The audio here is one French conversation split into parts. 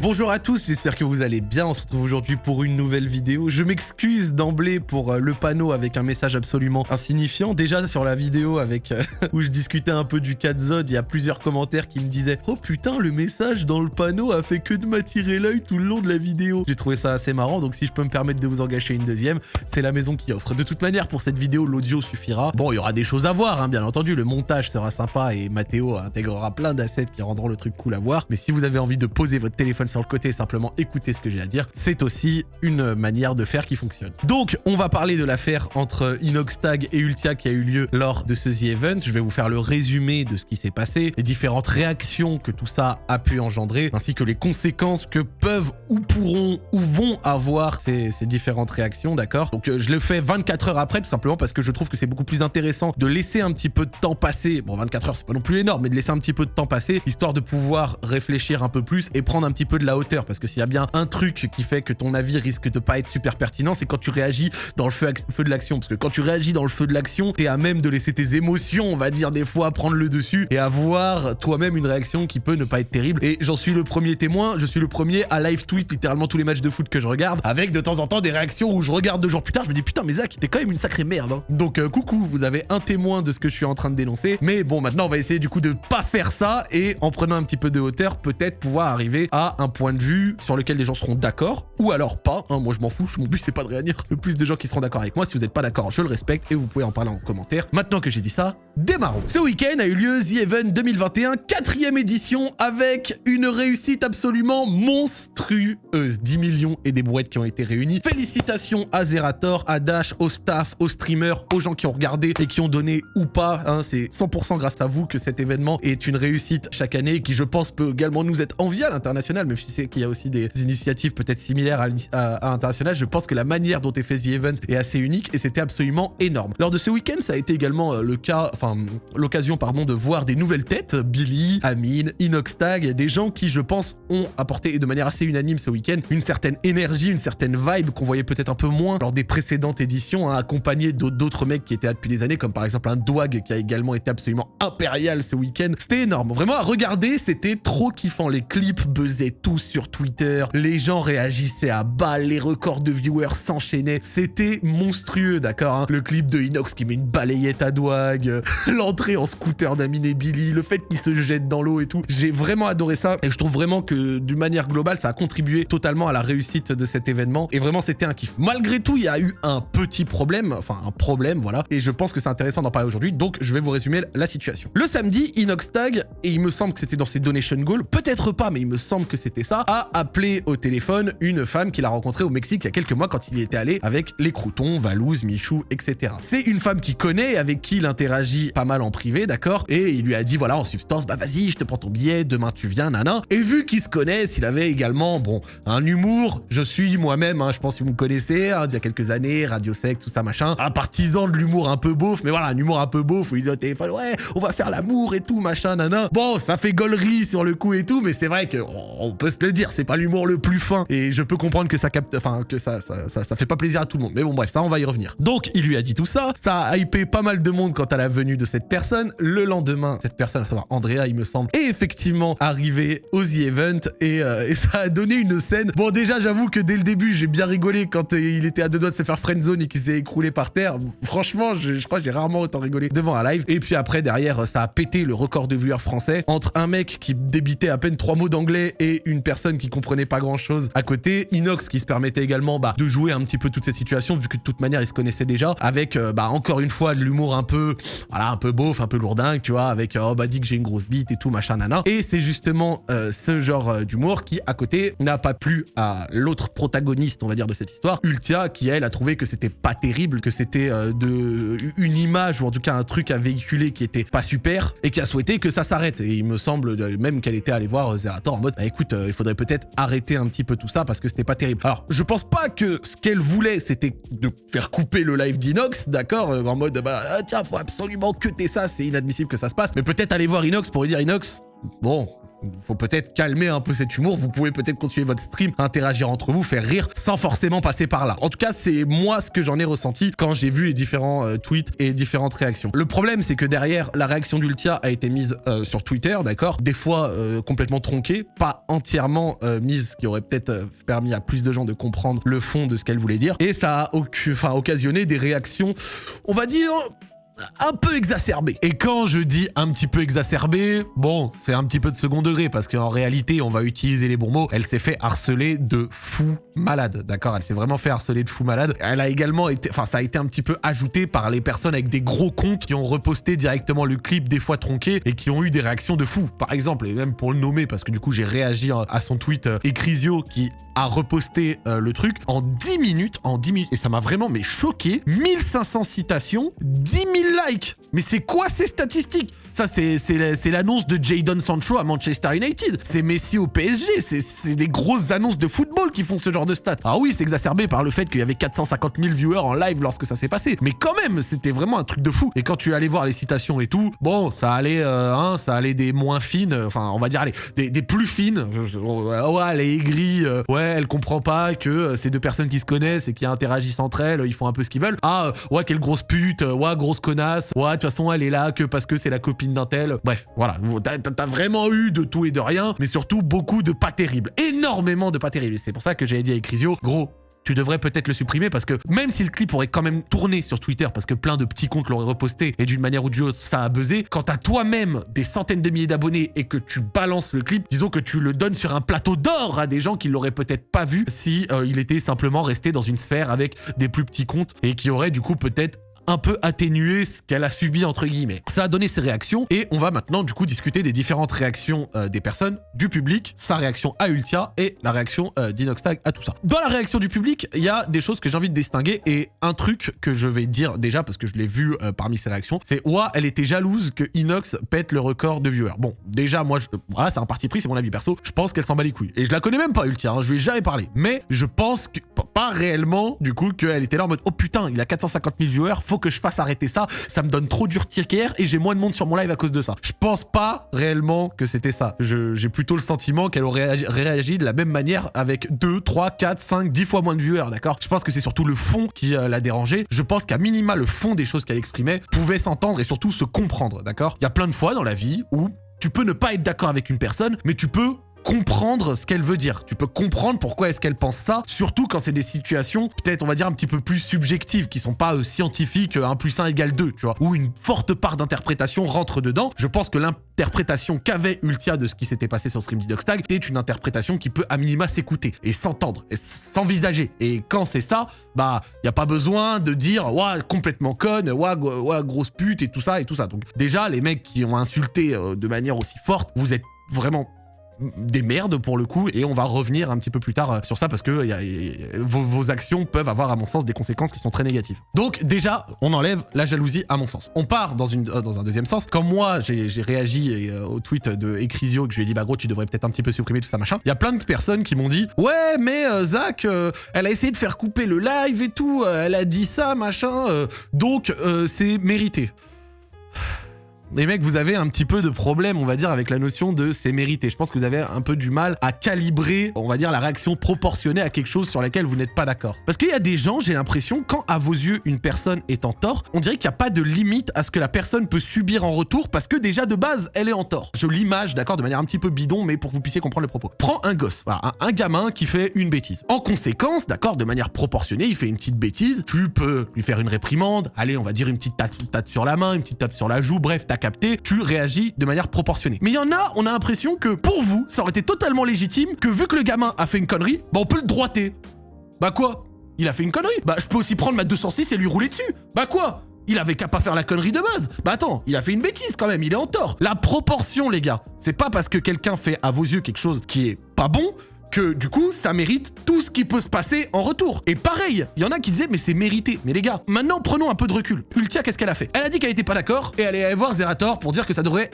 Bonjour à tous, j'espère que vous allez bien. On se retrouve aujourd'hui pour une nouvelle vidéo. Je m'excuse d'emblée pour euh, le panneau avec un message absolument insignifiant. Déjà sur la vidéo avec euh, où je discutais un peu du 4 Zod, il y a plusieurs commentaires qui me disaient « Oh putain, le message dans le panneau a fait que de m'attirer l'œil tout le long de la vidéo. » J'ai trouvé ça assez marrant, donc si je peux me permettre de vous en gâcher une deuxième, c'est la maison qui offre. De toute manière, pour cette vidéo, l'audio suffira. Bon, il y aura des choses à voir, hein, bien entendu. Le montage sera sympa et Mathéo intégrera plein d'assets qui rendront le truc cool à voir. Mais si vous avez envie de poser votre téléphone sur le côté simplement écouter ce que j'ai à dire, c'est aussi une manière de faire qui fonctionne. Donc, on va parler de l'affaire entre Inoxtag et Ultia qui a eu lieu lors de ce The Event. Je vais vous faire le résumé de ce qui s'est passé, les différentes réactions que tout ça a pu engendrer, ainsi que les conséquences que peuvent ou pourront ou vont avoir ces, ces différentes réactions, d'accord? Donc, euh, je le fais 24 heures après, tout simplement parce que je trouve que c'est beaucoup plus intéressant de laisser un petit peu de temps passer. Bon, 24 heures, c'est pas non plus énorme, mais de laisser un petit peu de temps passer, histoire de pouvoir réfléchir un peu plus et prendre un petit peu de la hauteur. Parce que s'il y a bien un truc qui fait que ton avis risque de pas être super pertinent, c'est quand tu réagis dans le feu, de l'action. Parce que quand tu réagis dans le feu de l'action, t'es à même de laisser tes émotions, on va dire des fois, prendre le dessus et avoir toi-même une réaction qui peut ne pas être terrible. Et j'en suis le premier témoin, je suis le premier à live tweet littéralement tous les matchs de foot que je regarde, avec de temps en temps des réactions où je regarde deux jours plus tard, je me dis putain mais Zach, t'es quand même une sacrée merde. Hein. Donc euh, coucou, vous avez un témoin de ce que je suis en train de dénoncer. Mais bon, maintenant on va essayer du coup de pas faire ça et en prenant un petit peu de hauteur, peut-être pouvoir arriver à un point de vue sur lequel les gens seront d'accord ou alors pas. Hein, moi je m'en fous, mon but c'est pas de réunir le plus de gens qui seront d'accord avec moi. Si vous n'êtes pas d'accord, je le respecte et vous pouvez en parler en commentaire. Maintenant que j'ai dit ça, démarrons. Ce week-end a eu lieu The Event 2021, quatrième édition avec une réussite absolument monstrueuse. 10 millions et des brouettes qui ont été réunies. Félicitations à Zerator, à Dash, au staff, aux streamers, aux gens qui ont regardé et qui ont donné ou pas. Hein, c'est 100% grâce à vous que cet événement est une réussite chaque année qui je pense peut également nous être envié à l'international, même c'est qu'il y a aussi des initiatives peut-être similaires à, l'international. Je pense que la manière dont est fait The Event est assez unique et c'était absolument énorme. Lors de ce week-end, ça a été également euh, le cas, enfin l'occasion pardon de voir des nouvelles têtes, Billy, Amine, Inoxtag, des gens qui je pense ont apporté de manière assez unanime ce week-end une certaine énergie, une certaine vibe qu'on voyait peut-être un peu moins lors des précédentes éditions, hein, accompagné d'autres mecs qui étaient là depuis des années, comme par exemple un Dwag qui a également été absolument impérial ce week-end. C'était énorme. Vraiment, à regarder, c'était trop kiffant. Les clips buzzaient sur Twitter. Les gens réagissaient à balle. Les records de viewers s'enchaînaient. C'était monstrueux, d'accord hein. Le clip de Inox qui met une balayette à Dwag. L'entrée en scooter d'Amine et Billy. Le fait qu'il se jette dans l'eau et tout. J'ai vraiment adoré ça. Et je trouve vraiment que, d'une manière globale, ça a contribué totalement à la réussite de cet événement. Et vraiment, c'était un kiff. Malgré tout, il y a eu un petit problème. Enfin, un problème, voilà. Et je pense que c'est intéressant d'en parler aujourd'hui. Donc, je vais vous résumer la situation. Le samedi, Inoxtag, et il me semble que c'était dans ses donation goals, peut-être pas, mais il me semble que c'était ça, a appelé au téléphone une femme qu'il a rencontrée au Mexique il y a quelques mois quand il y était allé avec les croutons, Valouz, Michou, etc. C'est une femme qu'il connaît, avec qui il interagit pas mal en privé, d'accord Et il lui a dit, voilà, en substance, bah vas-y, je te prends ton billet, demain tu viens, nana. Et vu qu'ils se connaissent, il avait également, bon, un humour, je suis moi-même, hein, je pense que vous me connaissez, hein, il y a quelques années, Radio Sec, tout ça, machin, un partisan de l'humour un peu beauf, mais voilà, un humour un peu beauf où il dit au téléphone, ouais, on va faire l'amour et tout, machin, nana. Bon, ça fait gaulerie sur le coup et tout, mais c'est vrai que on peut se le dire, c'est pas l'humour le plus fin. Et je peux comprendre que ça capte, enfin, que ça ça, ça, fait pas plaisir à tout le monde. Mais bon, bref, ça, on va y revenir. Donc, il lui a dit tout ça. Ça a hypé pas mal de monde quant à la venue de cette personne. Le lendemain, cette personne, à savoir Andrea, il me semble, est effectivement arrivé au The Event et, euh, et ça a donné une scène. Bon, déjà, j'avoue que dès le début, j'ai bien rigolé quand euh, il était à deux doigts de se faire friendzone et qu'il s'est écroulé par terre. Franchement, je, je crois que j'ai rarement autant rigolé devant un live. Et puis après, derrière, ça a pété le record de viewers français entre un mec qui débitait à peine trois mots d'anglais et une personne qui comprenait pas grand chose à côté. Inox qui se permettait également bah, de jouer un petit peu toutes ces situations vu que de toute manière, ils se connaissaient déjà avec, euh, bah, encore une fois, de l'humour un peu, voilà, un peu beauf, un peu lourdingue, tu vois, avec, oh, bah, dit que j'ai une grosse bite et tout, machin, nana. Et c'est justement euh, ce genre euh, d'humour qui, à côté, n'a pas plu à l'autre protagoniste, on va dire, de cette histoire, Ultia, qui, elle, a trouvé que c'était pas terrible, que c'était de une image ou en tout cas un truc à véhiculer qui était pas super et qui a souhaité que ça s'arrête. Et il me semble même qu'elle était allée voir Zerator en mode, bah, écoute, il faudrait peut-être arrêter un petit peu tout ça parce que c'était pas terrible. Alors, je pense pas que ce qu'elle voulait, c'était de faire couper le live d'Inox, d'accord En mode, bah, ah, tiens, faut absolument que t'aies ça, c'est inadmissible que ça se passe. Mais peut-être aller voir Inox pour lui dire, Inox, bon, faut peut-être calmer un peu cet humour, vous pouvez peut-être continuer votre stream, interagir entre vous, faire rire, sans forcément passer par là. En tout cas, c'est moi ce que j'en ai ressenti quand j'ai vu les différents euh, tweets et différentes réactions. Le problème, c'est que derrière, la réaction d'Ultia a été mise euh, sur Twitter, d'accord? Des fois euh, complètement tronquée, pas entièrement mise, qui aurait peut-être permis à plus de gens de comprendre le fond de ce qu'elle voulait dire. Et ça a enfin, occasionné des réactions, on va dire, un peu exacerbé. Et quand je dis un petit peu exacerbé, bon, c'est un petit peu de second degré parce qu'en réalité, on va utiliser les bons mots. Elle s'est fait harceler de fou malade, d'accord? Elle s'est vraiment fait harceler de fou malade. Elle a également été, enfin, ça a été un petit peu ajouté par les personnes avec des gros comptes qui ont reposté directement le clip des fois tronqué et qui ont eu des réactions de fou. Par exemple, et même pour le nommer parce que du coup, j'ai réagi à son tweet euh, Ecrisio qui a reposté euh, le truc en 10 minutes, en 10 minutes, et ça m'a vraiment mais choqué. 1500 citations, 10 000 Mais c'est quoi ces statistiques? Ça, c'est l'annonce de Jadon Sancho à Manchester United. C'est Messi au PSG. C'est des grosses annonces de football qui font ce genre de stats. Ah oui, c'est exacerbé par le fait qu'il y avait 450 000 viewers en live lorsque ça s'est passé. Mais quand même, c'était vraiment un truc de fou. Et quand tu allais voir les citations et tout, bon, ça allait, euh, hein, ça allait des moins fines, enfin, on va dire, allez, des, plus fines. Ouais, elle est aigrie, euh, ouais, elle comprend pas que euh, ces deux personnes qui se connaissent et qui interagissent entre elles, ils font un peu ce qu'ils veulent. Ah, ouais, quelle grosse pute, ouais, grosse connasse, ouais, de toute façon, elle est là que parce que c'est la copine d'un tel. Bref, voilà, t'as vraiment eu de tout et de rien, mais surtout beaucoup de pas terribles. Énormément de pas terribles. Pour ça que j'avais dit à Ecrisio, gros, tu devrais peut-être le supprimer parce que même si le clip aurait quand même tourné sur Twitter parce que plein de petits comptes l'auraient reposté et d'une manière ou d'une autre ça a buzzé, quand t'as toi-même des centaines de milliers d'abonnés et que tu balances le clip, disons que tu le donnes sur un plateau d'or à des gens qui l'auraient peut-être pas vu si euh, il était simplement resté dans une sphère avec des plus petits comptes et qui auraient du coup peut-être un peu atténuer ce qu'elle a subi entre guillemets. Ça a donné ses réactions et on va maintenant du coup discuter des différentes réactions euh, des personnes, du public, sa réaction à Ultia et la réaction euh, d'Inoxtag à tout ça. Dans la réaction du public, il y a des choses que j'ai envie de distinguer et un truc que je vais dire déjà parce que je l'ai vu euh, parmi ses réactions, c'est ouah, elle était jalouse que Inox pète le record de viewers. Bon, déjà moi, voilà, c'est un parti pris, c'est mon avis perso, je pense qu'elle s'en bat les couilles. Et je la connais même pas Ultia, hein, je lui ai jamais parlé. Mais je pense que, pas réellement du coup qu'elle était là en mode oh putain, il a 450 000 viewers, faut que je fasse arrêter ça, ça me donne trop d'urticaire et j'ai moins de monde sur mon live à cause de ça. Je pense pas réellement que c'était ça. J'ai plutôt le sentiment qu'elle aurait réagi de la même manière avec 2, 3, 4, 5, 10 fois moins de viewers, d'accord? Je pense que c'est surtout le fond qui euh, l'a dérangé. Je pense qu'à minima, le fond des choses qu'elle exprimait pouvait s'entendre et surtout se comprendre, d'accord? Il y a plein de fois dans la vie où tu peux ne pas être d'accord avec une personne, mais tu peux comprendre ce qu'elle veut dire. Tu peux comprendre pourquoi est-ce qu'elle pense ça, surtout quand c'est des situations peut-être on va dire un petit peu plus subjectives, qui sont pas euh, scientifiques, 1 euh, plus 1 égale 2, tu vois, où une forte part d'interprétation rentre dedans. Je pense que l'interprétation qu'avait Ultia de ce qui s'était passé sur Stream Tag est une interprétation qui peut à minima s'écouter et s'entendre et s'envisager. Et quand c'est ça, bah, il y a pas besoin de dire ouais, complètement conne, ouais, ouais, grosse pute et tout ça et tout ça. Donc déjà les mecs qui ont insulté euh, de manière aussi forte, vous êtes vraiment des merdes pour le coup et on va revenir un petit peu plus tard euh, sur ça parce que vos, actions peuvent avoir à mon sens des conséquences qui sont très négatives. Donc déjà, on enlève la jalousie à mon sens. On part dans, euh, un deuxième sens. Comme moi, j'ai réagi euh, au tweet de Ecrisio que je lui ai dit bah gros tu devrais peut-être un petit peu supprimer tout ça machin. Il y a plein de personnes qui m'ont dit ouais mais Zach elle a essayé de faire couper le live et tout, elle a dit ça machin donc c'est mérité les mecs, vous avez un petit peu de problème, on va dire, avec la notion de c'est mérité. Je pense que vous avez un peu du mal à calibrer, on va dire, la réaction proportionnée à quelque chose sur laquelle vous n'êtes pas d'accord. Parce qu'il y a des gens, j'ai l'impression, quand à vos yeux une personne est en tort, on dirait qu'il n'y a pas de limite à ce que la personne peut subir en retour parce que déjà de base, elle est en tort. Je l'image, d'accord, de manière un petit peu bidon, mais pour que vous puissiez comprendre le propos. Prends un gosse, voilà, un, gamin qui fait une bêtise. En conséquence, d'accord, de manière proportionnée, il fait une petite bêtise, tu peux lui faire une réprimande, allez, on va dire une petite tape, sur la main, une petite tape sur la joue, bref, capté, tu réagis de manière proportionnée. Mais il y en a, on a l'impression que pour vous, ça aurait été totalement légitime que vu que le gamin a fait une connerie, bah on peut le droiter. Bah quoi? Il a fait une connerie Bah je peux aussi prendre ma 206 et lui rouler dessus. Bah quoi? Il avait qu'à pas faire la connerie de base. Bah attends, il a fait une bêtise quand même, il est en tort. La proportion, les gars, c'est pas parce que quelqu'un fait à vos yeux quelque chose qui est pas bon que du coup, ça mérite tout ce qui peut se passer en retour. Et pareil, il y en a qui disaient, mais c'est mérité. Mais les gars, maintenant, prenons un peu de recul. Ultia, qu'est-ce qu'elle a fait? Elle a dit qu'elle était pas d'accord et elle est allée voir Zerator pour dire que ça devrait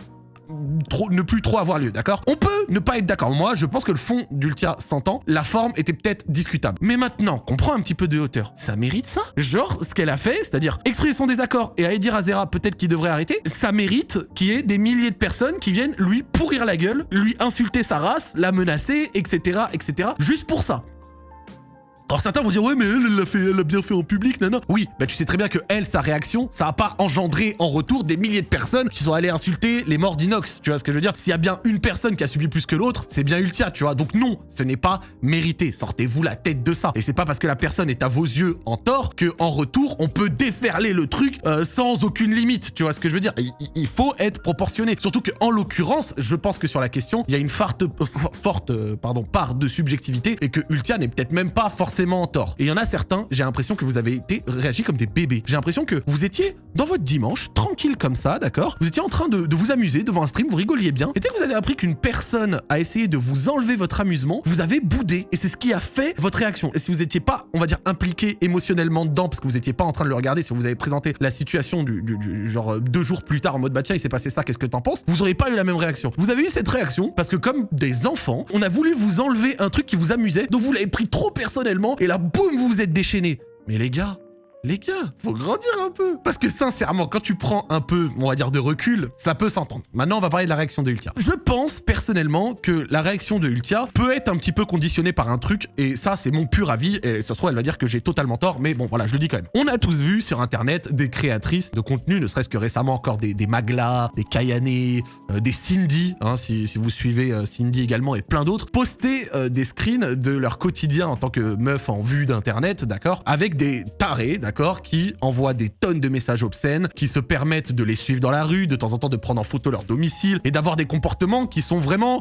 ne plus trop avoir lieu, d'accord? On peut ne pas être d'accord. Moi, je pense que le fond d'Ultia s'entend, la forme était peut-être discutable. Mais maintenant qu'on prend un petit peu de hauteur, ça mérite ça? Genre, ce qu'elle a fait, c'est-à-dire exprimer son désaccord et aller dire à peut-être qu'il devrait arrêter, ça mérite qu'il y ait des milliers de personnes qui viennent lui pourrir la gueule, lui insulter sa race, la menacer, etc., etc. Juste pour ça. Alors certains vont dire ouais mais elle, l'a fait, elle l'a bien fait en public, nana. Oui, bah tu sais très bien que elle, sa réaction, ça a pas engendré en retour des milliers de personnes qui sont allées insulter les morts d'Inox. Tu vois ce que je veux dire? S'il y a bien une personne qui a subi plus que l'autre, c'est bien Ultia, tu vois. Donc non, ce n'est pas mérité. Sortez-vous la tête de ça. Et c'est pas parce que la personne est à vos yeux en tort que en retour on peut déferler le truc euh, sans aucune limite. Tu vois ce que je veux dire? Il, faut être proportionné. Surtout que en l'occurrence, je pense que sur la question, il y a une forte, euh, forte euh, pardon, part de subjectivité et que Ultia n'est peut-être même pas forcément en tort. Et il y en a certains, j'ai l'impression que vous avez été réagi comme des bébés. J'ai l'impression que vous étiez dans votre dimanche, tranquille comme ça, d'accord? Vous étiez en train de, vous amuser devant un stream, vous rigoliez bien. Et dès que vous avez appris qu'une personne a essayé de vous enlever votre amusement, vous avez boudé. Et c'est ce qui a fait votre réaction. Et si vous n'étiez pas, on va dire, impliqué émotionnellement dedans, parce que vous n'étiez pas en train de le regarder, si vous avez présenté la situation du, genre euh, deux jours plus tard en mode bah tiens, il s'est passé ça, qu'est-ce que t'en penses? Vous auriez pas eu la même réaction. Vous avez eu cette réaction parce que comme des enfants, on a voulu vous enlever un truc qui vous amusait, donc vous l'avez pris trop personnellement, et là, boum, vous vous êtes déchaîné. Mais les gars, les gars, faut grandir un peu. Parce que sincèrement, quand tu prends un peu, on va dire, de recul, ça peut s'entendre. Maintenant, on va parler de la réaction de Ultia. Je pense, personnellement, que la réaction de Ultia peut être un petit peu conditionnée par un truc, et ça, c'est mon pur avis, et ça se trouve, elle va dire que j'ai totalement tort, mais bon, voilà, je le dis quand même. On a tous vu sur Internet des créatrices de contenu, ne serait-ce que récemment encore des, des Magla, des Kayane, euh, des Cindy, hein, si, vous suivez euh, Cindy également, et plein d'autres, poster euh, des screens de leur quotidien en tant que meuf en vue d'Internet, d'accord Avec des tarés, d'accord qui envoient des tonnes de messages obscènes, qui se permettent de les suivre dans la rue, de temps en temps de prendre en photo leur domicile, et d'avoir des comportements qui sont vraiment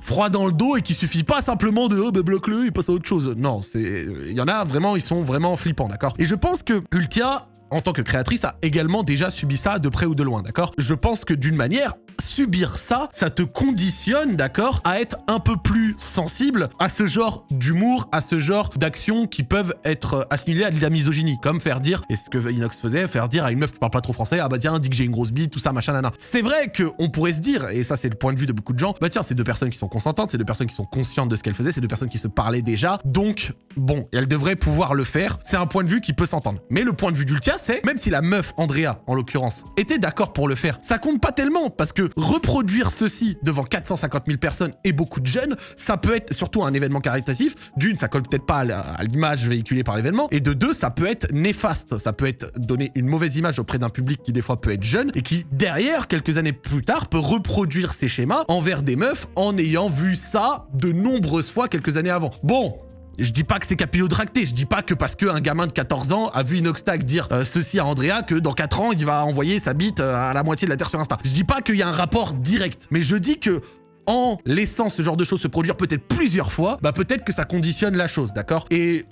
froids dans le dos et qui suffit pas simplement de oh, bah, bloque-le et passe à autre chose. Non, c'est il y en a vraiment, ils sont vraiment flippants, d'accord? Et je pense que Ultia en tant que créatrice, a également déjà subi ça de près ou de loin, d'accord? Je pense que d'une manière, subir ça, ça te conditionne, d'accord, à être un peu plus sensible à ce genre d'humour, à ce genre d'actions qui peuvent être assimilées à de la misogynie, comme faire dire, et ce que Inox faisait, faire dire à une meuf qui parle pas trop français, ah bah tiens, dis que j'ai une grosse bite, tout ça, machin, nana. C'est vrai qu'on pourrait se dire, et ça c'est le point de vue de beaucoup de gens, bah tiens, c'est deux personnes qui sont consentantes, c'est deux personnes qui sont conscientes de ce qu'elles faisaient, c'est deux personnes qui se parlaient déjà, donc bon, elles devraient pouvoir le faire, c'est un point de vue qui peut s'entendre. Mais le point de vue d'Ultia, c'est, même si la meuf, Andrea, en l'occurrence, était d'accord pour le faire, ça compte pas tellement, parce que reproduire ceci devant 450 000 personnes et beaucoup de jeunes, ça peut être surtout un événement caritatif. D'une, ça colle peut-être pas à l'image véhiculée par l'événement. Et de deux, ça peut être néfaste. Ça peut être donner une mauvaise image auprès d'un public qui des fois peut être jeune et qui derrière, quelques années plus tard, peut reproduire ces schémas envers des meufs en ayant vu ça de nombreuses fois quelques années avant. Bon, je dis pas que c'est capillotracté, je dis pas que parce qu'un gamin de 14 ans a vu Inoxtag dire euh, ceci à Andrea que dans 4 ans il va envoyer sa bite euh, à la moitié de la Terre sur Insta. Je dis pas qu'il y a un rapport direct, mais je dis que en laissant ce genre de choses se produire peut-être plusieurs fois, bah peut-être que ça conditionne la chose, d'accord? Et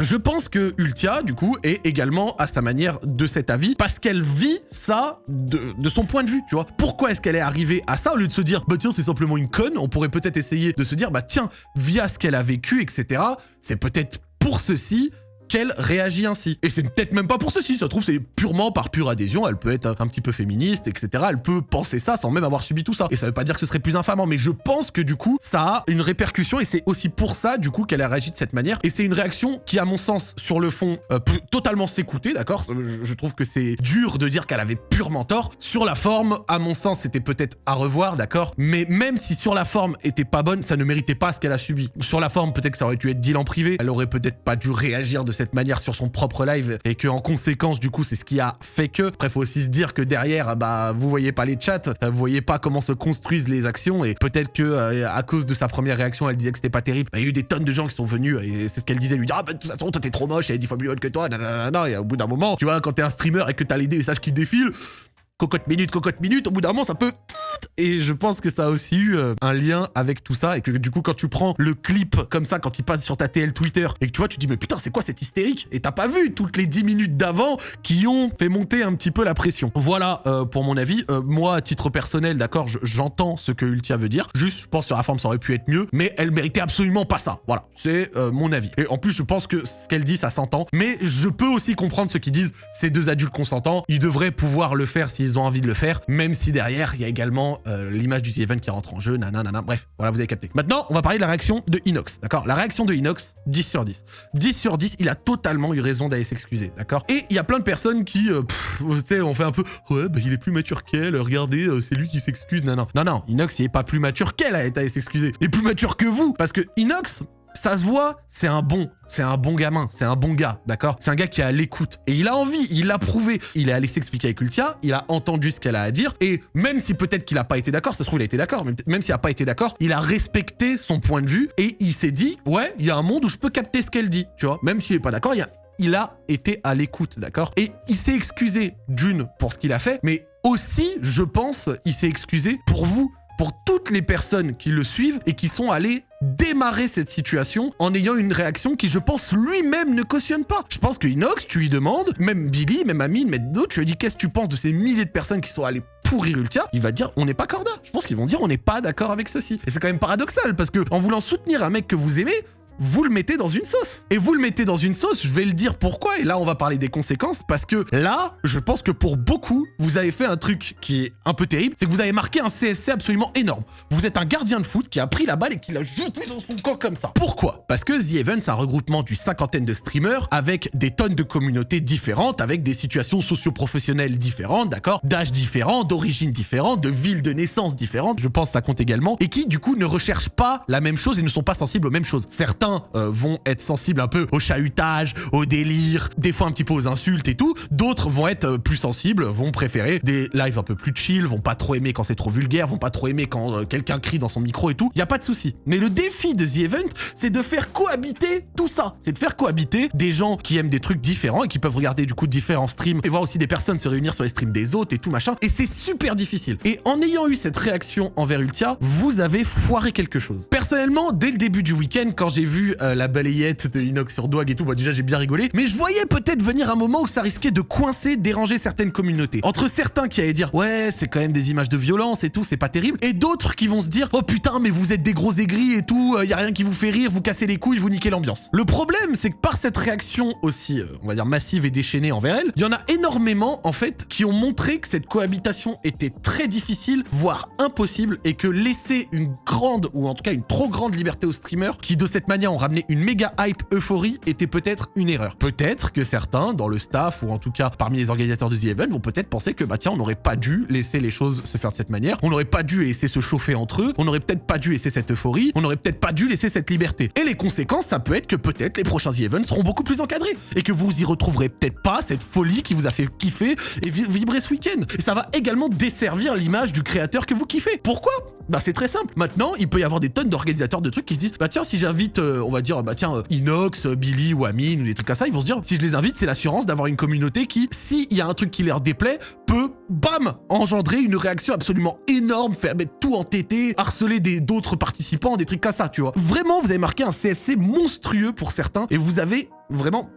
je pense que Ultia, du coup, est également à sa manière de cet avis parce qu'elle vit ça de, son point de vue, tu vois. Pourquoi est-ce qu'elle est arrivée à ça au lieu de se dire, bah tiens, c'est simplement une conne On pourrait peut-être essayer de se dire, bah tiens, via ce qu'elle a vécu, etc., c'est peut-être pour ceci qu'elle réagit ainsi. Et c'est peut-être même pas pour ceci, ça se trouve c'est purement par pure adhésion, elle peut être un petit peu féministe, etc. Elle peut penser ça sans même avoir subi tout ça. Et ça veut pas dire que ce serait plus infamant, mais je pense que du coup, ça a une répercussion et c'est aussi pour ça, du coup, qu'elle a réagi de cette manière. Et c'est une réaction qui, à mon sens, sur le fond, euh, peut totalement s'écouter, d'accord? Je, je trouve que c'est dur de dire qu'elle avait purement tort. Sur la forme, à mon sens, c'était peut-être à revoir, d'accord? Mais même si sur la forme était pas bonne, ça ne méritait pas ce qu'elle a subi. Sur la forme, peut-être que ça aurait dû être deal en privé, elle aurait peut-être pas dû réagir de cette manière sur son propre live et que en conséquence du coup c'est ce qui a fait que. Après faut aussi se dire que derrière bah vous voyez pas les chats, vous voyez pas comment se construisent les actions et peut-être que euh, à cause de sa première réaction elle disait que c'était pas terrible. Il y a eu des tonnes de gens qui sont venus et c'est ce qu'elle disait lui dire ah bah de toute façon toi t'es trop moche est 10 fois plus bonne que toi nanana et au bout d'un moment tu vois quand t'es un streamer et que t'as les messages qui défilent cocotte minute, cocotte minute, au bout d'un moment, ça peut... Et je pense que ça a aussi eu euh, un lien avec tout ça, et que du coup, quand tu prends le clip comme ça, quand il passe sur ta TL Twitter, et que tu vois, tu dis, mais putain, c'est quoi cette hystérique? Et t'as pas vu toutes les 10 minutes d'avant qui ont fait monter un petit peu la pression. Voilà euh, pour mon avis. Euh, moi, à titre personnel, d'accord, j'entends ce que Ultia veut dire. Juste, je pense sur la forme, ça aurait pu être mieux, mais elle méritait absolument pas ça. Voilà, c'est mon avis. Et en plus, je pense que ce qu'elle dit, ça s'entend. Mais je peux aussi comprendre ceux qui disent, ces deux adultes consentants, ils devraient pouvoir le faire s'ils ont envie de le faire, même si derrière, il y a également euh, l'image du The Event qui rentre en jeu, nanana, bref, voilà, vous avez capté. Maintenant, on va parler de la réaction de Inox, d'accord? La réaction de Inox, 10 sur 10. 10 sur 10, il a totalement eu raison d'aller s'excuser, d'accord? Et il y a plein de personnes qui, euh, sais, on fait un peu, ouais, bah, il est plus mature qu'elle, regardez, euh, c'est lui qui s'excuse, non, non. Non, Inox, il est pas plus mature qu'elle à s'excuser. Il est plus mature que vous, parce que Inox, ça se voit, c'est un bon, c'est un bon gamin, c'est un bon gars, d'accord? C'est un gars qui est à l'écoute. Et il a envie, il l'a prouvé. Il est allé s'expliquer avec Ultia, il a entendu ce qu'elle a à dire, et même si peut-être qu'il a pas été d'accord, ça se trouve il a été d'accord, même s'il a pas été d'accord, il a respecté son point de vue, et il s'est dit, ouais, il y a un monde où je peux capter ce qu'elle dit, tu vois? Même s'il est pas d'accord, il, il a été à l'écoute, d'accord? Et il s'est excusé d'une pour ce qu'il a fait, mais aussi, je pense, il s'est excusé pour vous, pour toutes les personnes qui le suivent et qui sont allées démarrer cette situation en ayant une réaction qui, je pense, lui-même ne cautionne pas. Je pense que Inox, tu lui demandes, même Billy, même Amine, même d'autres, tu lui dis qu'est-ce que tu penses de ces milliers de personnes qui sont allées pourrir Ultia, il va dire on n'est pas corda. Je pense qu'ils vont dire on n'est pas d'accord avec ceci. Et c'est quand même paradoxal parce que en voulant soutenir un mec que vous aimez, vous le mettez dans une sauce. Et vous le mettez dans une sauce, je vais le dire pourquoi, et là on va parler des conséquences, parce que là, je pense que pour beaucoup, vous avez fait un truc qui est un peu terrible, c'est que vous avez marqué un CSC absolument énorme. Vous êtes un gardien de foot qui a pris la balle et qui l'a jeté dans son corps comme ça. Pourquoi? Parce que The Event, c'est un regroupement d'une cinquantaine de streamers avec des tonnes de communautés différentes, avec des situations socio-professionnelles différentes, d'accord? D'âge différents, d'origine différente, de villes de naissance différentes, je pense que ça compte également, et qui du coup ne recherchent pas la même chose et ne sont pas sensibles aux mêmes choses. Certains euh, vont être sensibles un peu au chahutage, au délire, des fois un petit peu aux insultes et tout. D'autres vont être euh, plus sensibles, vont préférer des lives un peu plus chill, vont pas trop aimer quand c'est trop vulgaire, vont pas trop aimer quand euh, quelqu'un crie dans son micro et tout. Y a pas de souci. Mais le défi de The Event, c'est de faire cohabiter tout ça. C'est de faire cohabiter des gens qui aiment des trucs différents et qui peuvent regarder du coup différents streams et voir aussi des personnes se réunir sur les streams des autres et tout machin. Et c'est super difficile. Et en ayant eu cette réaction envers Ultia, vous avez foiré quelque chose. Personnellement, dès le début du week-end, quand j'ai vu euh, la balayette de Inox sur Dwag et tout, bah déjà j'ai bien rigolé. Mais je voyais peut-être venir un moment où ça risquait de coincer, déranger certaines communautés. Entre certains qui allaient dire ouais c'est quand même des images de violence et tout, c'est pas terrible. Et d'autres qui vont se dire oh putain mais vous êtes des gros aigris et tout, euh, y a rien qui vous fait rire, vous cassez les couilles, vous niquez l'ambiance. Le problème c'est que par cette réaction aussi, euh, on va dire massive et déchaînée envers elle, il y en a énormément en fait qui ont montré que cette cohabitation était très difficile, voire impossible, et que laisser une grande ou en tout cas une trop grande liberté aux streamers qui de cette manière ont ramené une méga hype euphorie était peut-être une erreur. Peut-être que certains, dans le staff ou en tout cas parmi les organisateurs de The Event, vont peut-être penser que bah tiens, on n'aurait pas dû laisser les choses se faire de cette manière, on n'aurait pas dû laisser se chauffer entre eux, on n'aurait peut-être pas dû laisser cette euphorie, on n'aurait peut-être pas dû laisser cette liberté. Et les conséquences, ça peut être que peut-être les prochains The Events seront beaucoup plus encadrés et que vous y retrouverez peut-être pas cette folie qui vous a fait kiffer et vibrer ce week-end. Et ça va également desservir l'image du créateur que vous kiffez. Pourquoi? Bah c'est très simple. Maintenant, il peut y avoir des tonnes d'organisateurs de trucs qui se disent bah tiens si j'invite euh, on va dire bah tiens euh, Inox, euh, Billy ou Amine ou des trucs comme ça, ils vont se dire si je les invite, c'est l'assurance d'avoir une communauté qui s'il y a un truc qui leur déplaît, peut bam engendrer une réaction absolument énorme, faire mettre tout en tété, harceler d'autres participants, des trucs comme ça, tu vois. Vraiment, vous avez marqué un CSC monstrueux pour certains et vous avez vraiment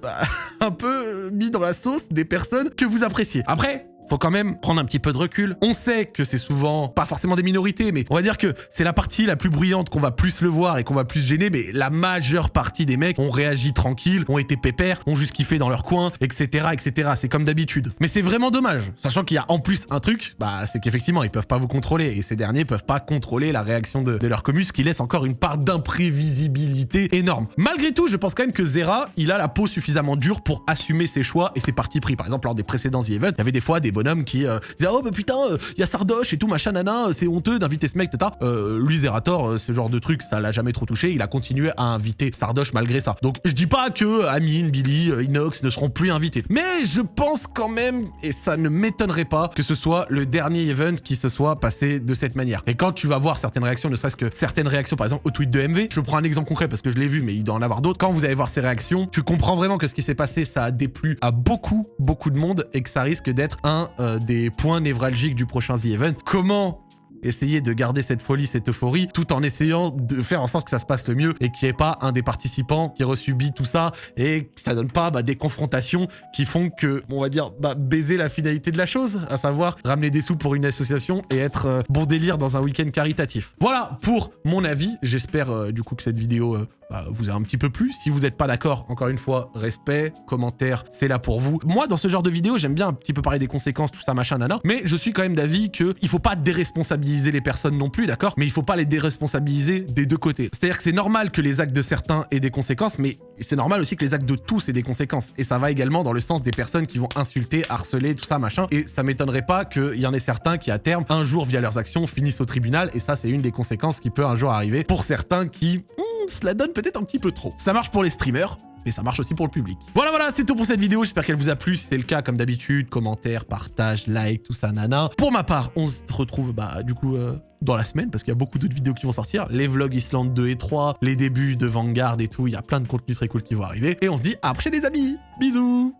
bah, un peu mis dans la sauce des personnes que vous appréciez. Après, faut quand même prendre un petit peu de recul. On sait que c'est souvent pas forcément des minorités, mais on va dire que c'est la partie la plus bruyante qu'on va plus le voir et qu'on va plus gêner, mais la majeure partie des mecs ont réagi tranquille, ont été pépères, ont juste kiffé dans leur coin, etc., etc. C'est comme d'habitude. Mais c'est vraiment dommage, sachant qu'il y a en plus un truc, bah c'est qu'effectivement ils peuvent pas vous contrôler et ces derniers peuvent pas contrôler la réaction de, leur commu, ce qui laisse encore une part d'imprévisibilité énorme. Malgré tout, je pense quand même que Zera, il a la peau suffisamment dure pour assumer ses choix et ses partis pris. Par exemple, lors des précédents events, il y avait des fois des bonhomme qui euh, disait oh bah putain il euh, y a Sardoche et tout machin nana c'est honteux d'inviter ce mec tata euh, lui Zerator euh, ce genre de truc ça l'a jamais trop touché. Il a continué à inviter Sardoche malgré ça. Donc je dis pas que Amine Billy Inox ne seront plus invités. Mais je pense quand même et ça ne m'étonnerait pas que ce soit le dernier event qui se soit passé de cette manière. Et quand tu vas voir certaines réactions ne serait-ce que certaines réactions par exemple au tweet de MV je prends un exemple concret parce que je l'ai vu mais il doit en avoir d'autres. Quand vous allez voir ces réactions tu comprends vraiment que ce qui s'est passé ça a déplu à beaucoup beaucoup de monde et que ça risque d'être un euh, des points névralgiques du prochain The Event. Comment essayer de garder cette folie, cette euphorie, tout en essayant de faire en sorte que ça se passe le mieux et qu'il n'y ait pas un des participants qui resubit tout ça et que ça donne pas bah, des confrontations qui font que, on va dire, bah, baiser la finalité de la chose, à savoir ramener des sous pour une association et être euh, bon délire dans un week-end caritatif. Voilà pour mon avis. J'espère euh, du coup que cette vidéo bah, vous a un petit peu plu. Si vous n'êtes pas d'accord, encore une fois, respect, commentaire, c'est là pour vous. Moi, dans ce genre de vidéo, j'aime bien un petit peu parler des conséquences, tout ça, machin, nana. Mais je suis quand même d'avis qu'il faut pas déresponsabiliser les personnes non plus, d'accord? Mais il faut pas les déresponsabiliser des deux côtés. C'est-à-dire que c'est normal que les actes de certains aient des conséquences, mais c'est normal aussi que les actes de tous aient des conséquences. Et ça va également dans le sens des personnes qui vont insulter, harceler, tout ça, machin. Et ça m'étonnerait pas qu'il y en ait certains qui, à terme, un jour, via leurs actions, finissent au tribunal. Et ça, c'est une des conséquences qui peut un jour arriver pour certains qui hmm, cela donne peut-être un petit peu trop. Ça marche pour les streamers, mais ça marche aussi pour le public. Voilà, voilà, c'est tout pour cette vidéo. J'espère qu'elle vous a plu. Si c'est le cas, comme d'habitude, commentaires, partage, like, tout ça, nana. Pour ma part, on se retrouve, bah, du coup, euh, dans la semaine, parce qu'il y a beaucoup d'autres vidéos qui vont sortir. Les vlogs Islande 2 et 3, les débuts de Vanguard et tout. Il y a plein de contenus très cool qui vont arriver. Et on se dit à après les amis. Bisous